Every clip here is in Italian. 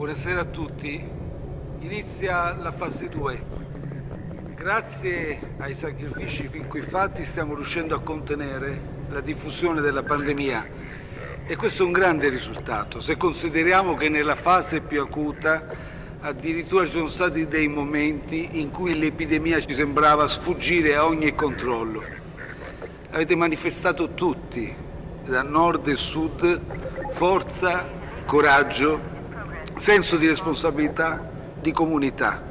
Buonasera a tutti. Inizia la fase 2. Grazie ai sacrifici fin qui fatti stiamo riuscendo a contenere la diffusione della pandemia e questo è un grande risultato se consideriamo che nella fase più acuta addirittura ci sono stati dei momenti in cui l'epidemia ci sembrava sfuggire a ogni controllo. Avete manifestato tutti, da nord e sud, forza, coraggio, senso di responsabilità, di comunità.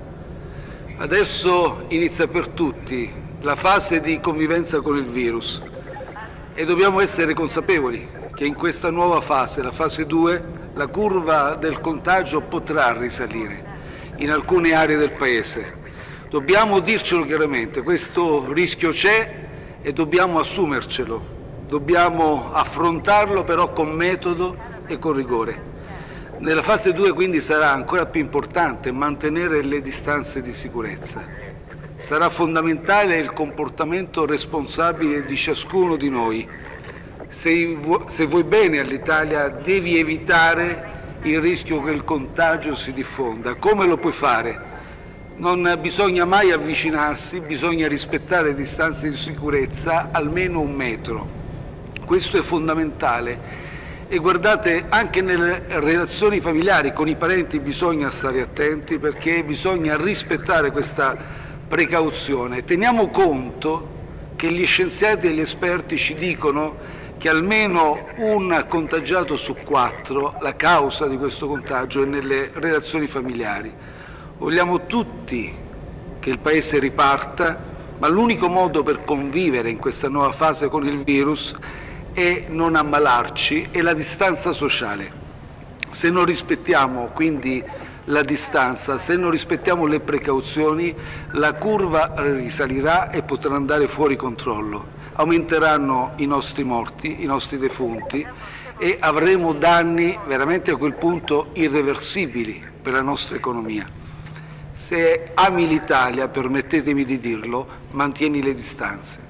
Adesso inizia per tutti la fase di convivenza con il virus e dobbiamo essere consapevoli che in questa nuova fase, la fase 2, la curva del contagio potrà risalire in alcune aree del Paese. Dobbiamo dircelo chiaramente, questo rischio c'è e dobbiamo assumercelo, dobbiamo affrontarlo però con metodo e con rigore. Nella fase 2 quindi sarà ancora più importante mantenere le distanze di sicurezza. Sarà fondamentale il comportamento responsabile di ciascuno di noi. Se, se vuoi bene all'Italia devi evitare il rischio che il contagio si diffonda. Come lo puoi fare? Non bisogna mai avvicinarsi, bisogna rispettare distanze di sicurezza almeno un metro. Questo è fondamentale e guardate anche nelle relazioni familiari con i parenti bisogna stare attenti perché bisogna rispettare questa precauzione. Teniamo conto che gli scienziati e gli esperti ci dicono che almeno un contagiato su quattro, la causa di questo contagio è nelle relazioni familiari. Vogliamo tutti che il Paese riparta, ma l'unico modo per convivere in questa nuova fase con il virus e non ammalarci è la distanza sociale. Se non rispettiamo quindi la distanza, se non rispettiamo le precauzioni, la curva risalirà e potrà andare fuori controllo. Aumenteranno i nostri morti, i nostri defunti e avremo danni veramente a quel punto irreversibili per la nostra economia. Se ami l'Italia, permettetemi di dirlo, mantieni le distanze.